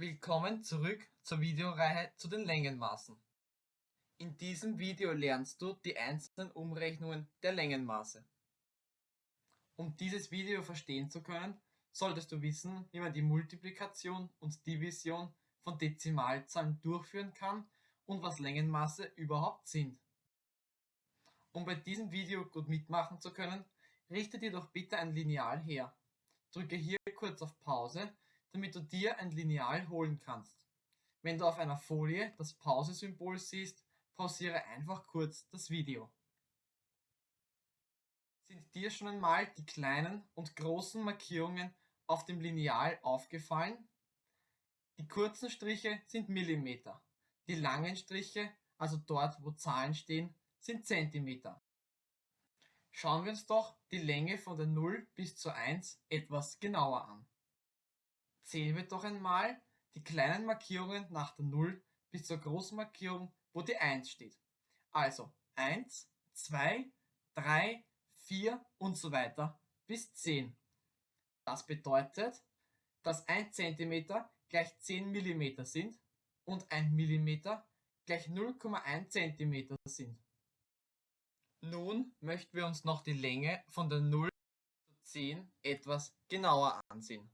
Willkommen zurück zur Videoreihe zu den Längenmaßen. In diesem Video lernst du die einzelnen Umrechnungen der Längenmaße. Um dieses Video verstehen zu können, solltest du wissen, wie man die Multiplikation und Division von Dezimalzahlen durchführen kann und was Längenmaße überhaupt sind. Um bei diesem Video gut mitmachen zu können, richte dir doch bitte ein Lineal her. Drücke hier kurz auf Pause damit du dir ein Lineal holen kannst. Wenn du auf einer Folie das Pause-Symbol siehst, pausiere einfach kurz das Video. Sind dir schon einmal die kleinen und großen Markierungen auf dem Lineal aufgefallen? Die kurzen Striche sind Millimeter, die langen Striche, also dort wo Zahlen stehen, sind Zentimeter. Schauen wir uns doch die Länge von der 0 bis zur 1 etwas genauer an. Zählen wir doch einmal die kleinen Markierungen nach der 0 bis zur großen Markierung, wo die 1 steht. Also 1, 2, 3, 4 und so weiter bis 10. Das bedeutet, dass 1 cm gleich 10 mm sind und 1 mm gleich 0,1 cm sind. Nun möchten wir uns noch die Länge von der 0 zu 10 etwas genauer ansehen.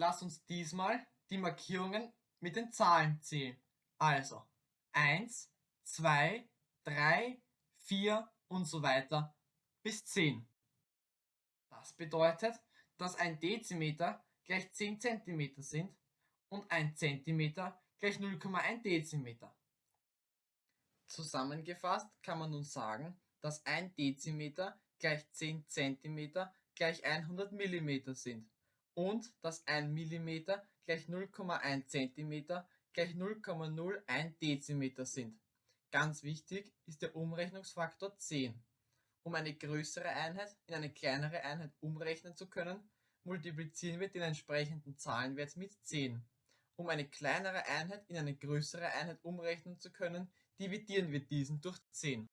Lass uns diesmal die Markierungen mit den Zahlen zählen. Also 1, 2, 3, 4 und so weiter bis 10. Das bedeutet, dass ein Dezimeter gleich 10 cm sind und ein Zentimeter gleich 0,1 Dezimeter. Zusammengefasst kann man nun sagen, dass ein Dezimeter gleich 10 cm gleich 100 mm sind und dass 1 mm gleich 0,1 cm gleich 0,01 Dezimeter sind. Ganz wichtig ist der Umrechnungsfaktor 10. Um eine größere Einheit in eine kleinere Einheit umrechnen zu können, multiplizieren wir den entsprechenden Zahlenwert mit 10. Um eine kleinere Einheit in eine größere Einheit umrechnen zu können, dividieren wir diesen durch 10.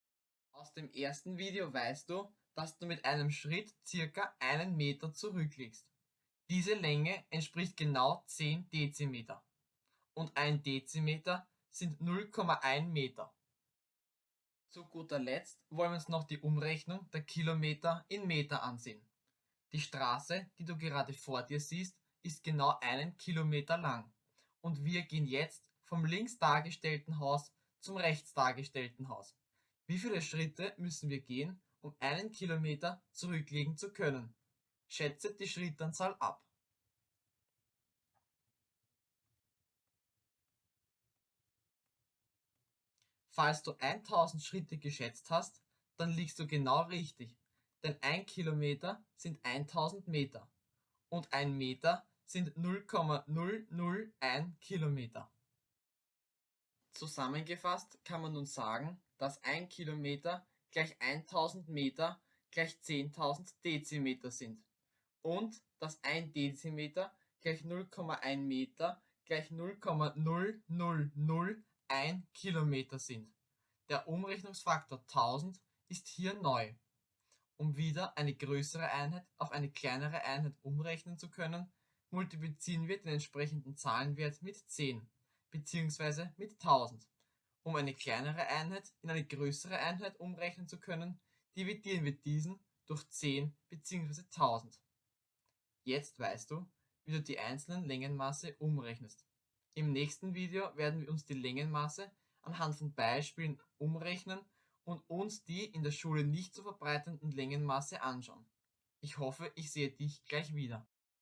Aus dem ersten Video weißt du, dass du mit einem Schritt circa einen Meter zurückliegst. Diese Länge entspricht genau 10 Dezimeter und ein Dezimeter sind 0,1 Meter. Zu guter Letzt wollen wir uns noch die Umrechnung der Kilometer in Meter ansehen. Die Straße, die du gerade vor dir siehst, ist genau einen Kilometer lang und wir gehen jetzt vom links dargestellten Haus zum rechts dargestellten Haus. Wie viele Schritte müssen wir gehen, um einen Kilometer zurücklegen zu können? Schätze die Schrittanzahl ab. Falls du 1000 Schritte geschätzt hast, dann liegst du genau richtig, denn ein Kilometer sind 1000 Meter und ein Meter sind 0,001 Kilometer. Zusammengefasst kann man nun sagen, dass ein Kilometer gleich 1000 Meter gleich 10.000 Dezimeter sind und dass ein Dezimeter gleich 0,1 Meter gleich 0,0001 Kilometer sind. Der Umrechnungsfaktor 1000 ist hier neu. Um wieder eine größere Einheit auf eine kleinere Einheit umrechnen zu können, multiplizieren wir den entsprechenden Zahlenwert mit 10 bzw. mit 1000. Um eine kleinere Einheit in eine größere Einheit umrechnen zu können, dividieren wir diesen durch 10 bzw. 1000. Jetzt weißt du, wie du die einzelnen Längenmaße umrechnest. Im nächsten Video werden wir uns die Längenmaße anhand von Beispielen umrechnen und uns die in der Schule nicht zu verbreitenden Längenmaße anschauen. Ich hoffe, ich sehe dich gleich wieder.